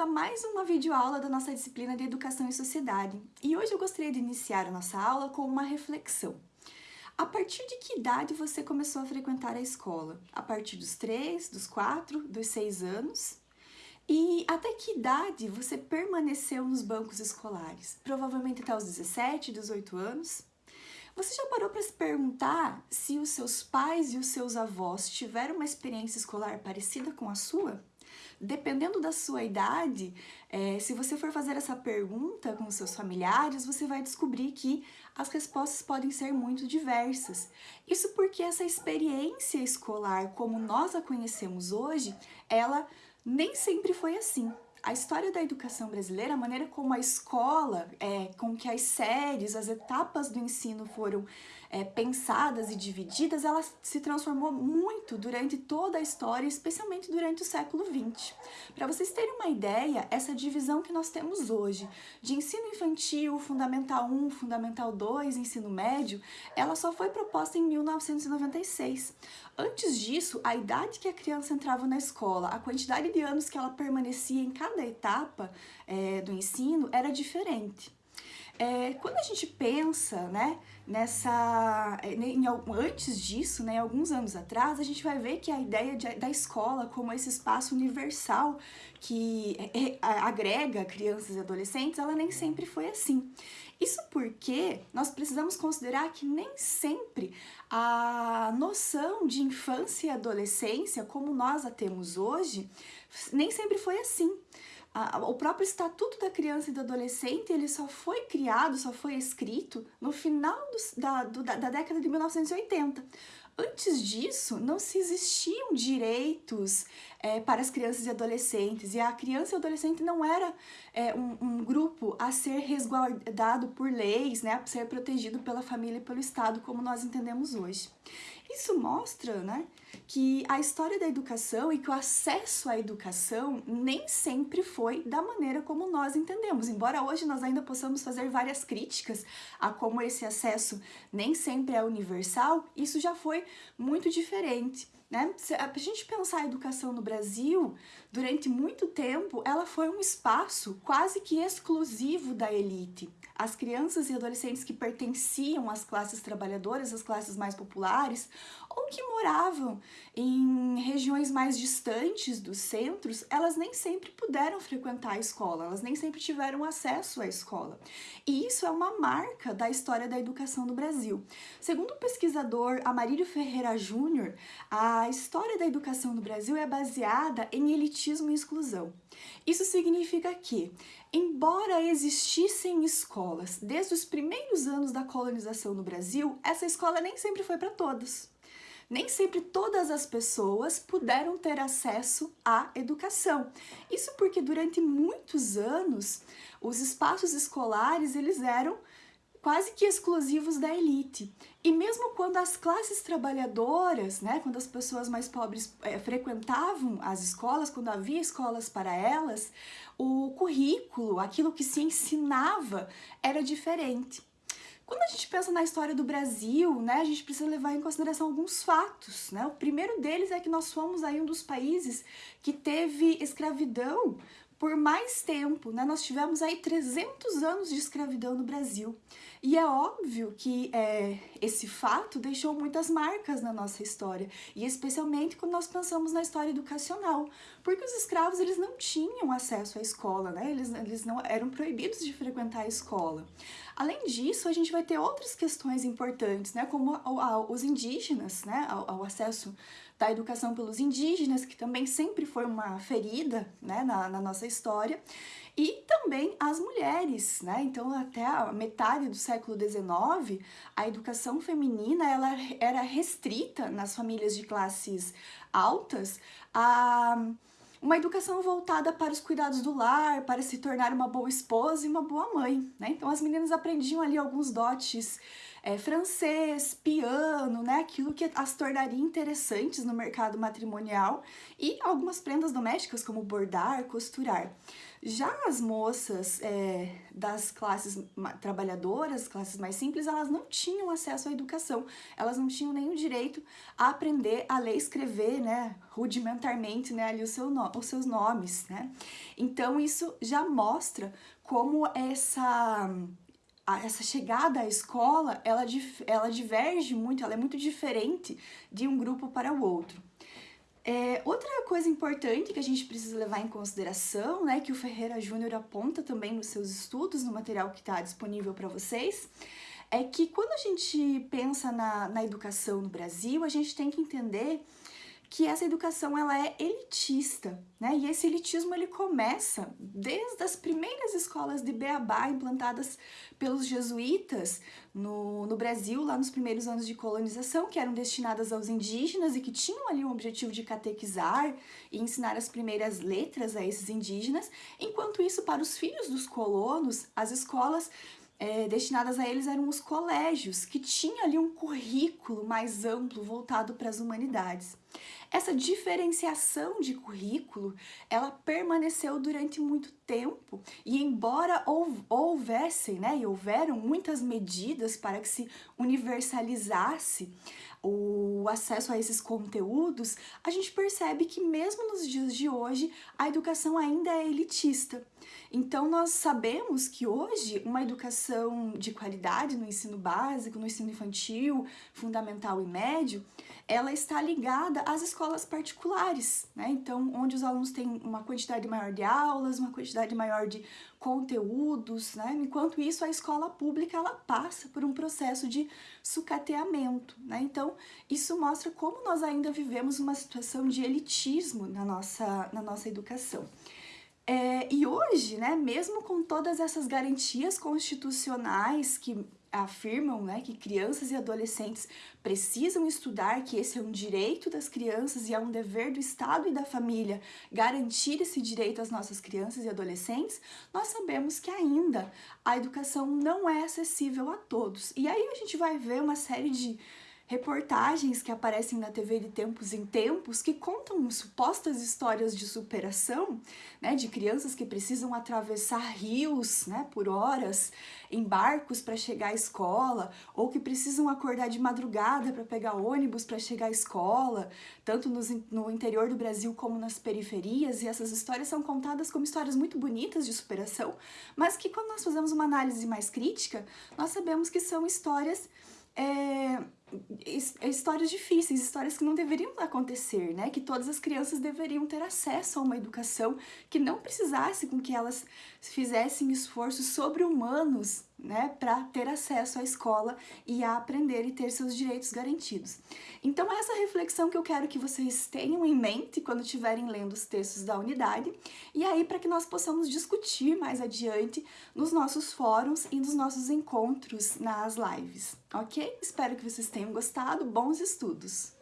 bem-vindo a mais uma videoaula da nossa disciplina de Educação e Sociedade. E hoje eu gostaria de iniciar a nossa aula com uma reflexão. A partir de que idade você começou a frequentar a escola? A partir dos 3, dos 4, dos 6 anos? E até que idade você permaneceu nos bancos escolares? Provavelmente até os 17, 18 anos? Você já parou para se perguntar se os seus pais e os seus avós tiveram uma experiência escolar parecida com a sua? Dependendo da sua idade, é, se você for fazer essa pergunta com seus familiares, você vai descobrir que as respostas podem ser muito diversas. Isso porque essa experiência escolar, como nós a conhecemos hoje, ela nem sempre foi assim a história da educação brasileira, a maneira como a escola, é, com que as séries, as etapas do ensino foram é, pensadas e divididas, ela se transformou muito durante toda a história, especialmente durante o século XX. Para vocês terem uma ideia, essa divisão que nós temos hoje de ensino infantil, Fundamental 1, Fundamental 2, ensino médio, ela só foi proposta em 1996. Antes disso, a idade que a criança entrava na escola, a quantidade de anos que ela permanecia em cada etapa é, do ensino era diferente. É, quando a gente pensa né, nessa, é, em, antes disso, né, alguns anos atrás, a gente vai ver que a ideia de, da escola como esse espaço universal que é, é agrega crianças e adolescentes, ela nem sempre foi assim. Isso porque nós precisamos considerar que nem sempre a noção de infância e adolescência, como nós a temos hoje, nem sempre foi assim o próprio Estatuto da Criança e do Adolescente ele só foi criado, só foi escrito no final do, da, do, da década de 1980. Antes disso, não se existiam direitos é, para as crianças e adolescentes, e a criança e adolescente não era é, um, um, grupo a ser resguardado por leis, né, a ser protegido pela família e pelo Estado, como nós entendemos hoje. Isso mostra né, que a história da educação e que o acesso à educação nem sempre foi da maneira como nós entendemos. Embora hoje nós ainda possamos fazer várias críticas a como esse acesso nem sempre é universal, isso já foi muito diferente. Né? Se a gente pensar a educação no Brasil, durante muito tempo, ela foi um espaço quase que exclusivo da elite. As crianças e adolescentes que pertenciam às classes trabalhadoras, às classes mais populares, ou que moravam em regiões mais distantes dos centros, elas nem sempre puderam frequentar a escola, elas nem sempre tiveram acesso à escola. E isso é uma marca da história da educação no Brasil. Segundo o pesquisador Amarílio Ferreira Júnior, a história da educação no Brasil é baseada em elitismo e exclusão. Isso significa que, embora existissem escolas desde os primeiros anos da colonização no Brasil, essa escola nem sempre foi para todos nem sempre todas as pessoas puderam ter acesso à educação. Isso porque durante muitos anos os espaços escolares eles eram quase que exclusivos da elite. E mesmo quando as classes trabalhadoras, né, quando as pessoas mais pobres é, frequentavam as escolas, quando havia escolas para elas, o currículo, aquilo que se ensinava era diferente. Quando a gente pensa na história do Brasil, né, a gente precisa levar em consideração alguns fatos. Né? O primeiro deles é que nós fomos aí um dos países que teve escravidão por mais tempo, né? Nós tivemos aí 300 anos de escravidão no Brasil. E é óbvio que é, esse fato deixou muitas marcas na nossa história, e especialmente quando nós pensamos na história educacional, porque os escravos eles não tinham acesso à escola, né? Eles, eles não eram proibidos de frequentar a escola. Além disso, a gente vai ter outras questões importantes, né? Como os indígenas, né? O acesso da educação pelos indígenas, que também sempre foi uma ferida né, na, na nossa história, e também as mulheres, né? Então, até a metade do século XIX, a educação feminina ela era restrita nas famílias de classes altas a uma educação voltada para os cuidados do lar, para se tornar uma boa esposa e uma boa mãe, né? Então, as meninas aprendiam ali alguns dotes é, francês, piano, né? Aquilo que as tornaria interessantes no mercado matrimonial e algumas prendas domésticas como bordar, costurar. Já as moças é, das classes trabalhadoras, classes mais simples, elas não tinham acesso à educação, elas não tinham nenhum direito a aprender a ler e escrever, né, rudimentarmente, né, ali seu no, os seus nomes, né. Então isso já mostra como essa essa chegada à escola, ela, ela diverge muito, ela é muito diferente de um grupo para o outro. É, outra coisa importante que a gente precisa levar em consideração, né, que o Ferreira Júnior aponta também nos seus estudos, no material que está disponível para vocês, é que quando a gente pensa na, na educação no Brasil, a gente tem que entender que essa educação ela é elitista, né? E esse elitismo ele começa desde as primeiras escolas de beabá implantadas pelos jesuítas no, no Brasil, lá nos primeiros anos de colonização, que eram destinadas aos indígenas e que tinham ali o objetivo de catequizar e ensinar as primeiras letras a esses indígenas. Enquanto isso, para os filhos dos colonos, as escolas é, destinadas a eles eram os colégios, que tinham ali um currículo mais amplo voltado para as humanidades. Essa diferenciação de currículo, ela permaneceu durante muito tempo e embora houvessem, né, e houveram muitas medidas para que se universalizasse o acesso a esses conteúdos, a gente percebe que mesmo nos dias de hoje a educação ainda é elitista. Então nós sabemos que hoje uma educação de qualidade no ensino básico, no ensino infantil, fundamental e médio, ela está ligada às escolas particulares, né? Então, onde os alunos têm uma quantidade maior de aulas, uma quantidade maior de conteúdos, né? Enquanto isso, a escola pública, ela passa por um processo de sucateamento, né? Então, isso mostra como nós ainda vivemos uma situação de elitismo na nossa, na nossa educação. É, e hoje, né, mesmo com todas essas garantias constitucionais que afirmam né, que crianças e adolescentes precisam estudar, que esse é um direito das crianças e é um dever do Estado e da família garantir esse direito às nossas crianças e adolescentes, nós sabemos que ainda a educação não é acessível a todos. E aí a gente vai ver uma série de reportagens que aparecem na TV de tempos em tempos que contam supostas histórias de superação, né, de crianças que precisam atravessar rios, né, por horas em barcos para chegar à escola, ou que precisam acordar de madrugada para pegar ônibus para chegar à escola, tanto nos, no interior do Brasil como nas periferias, e essas histórias são contadas como histórias muito bonitas de superação, mas que quando nós fazemos uma análise mais crítica, nós sabemos que são histórias é, histórias difíceis, histórias que não deveriam acontecer, né? Que todas as crianças deveriam ter acesso a uma educação que não precisasse com que elas fizessem esforços sobre-humanos, né, para ter acesso à escola e a aprender e ter seus direitos garantidos. Então, essa reflexão que eu quero que vocês tenham em mente quando estiverem lendo os textos da unidade, e aí para que nós possamos discutir mais adiante nos nossos fóruns e nos nossos encontros nas lives, ok? Espero que vocês tenham gostado, bons estudos!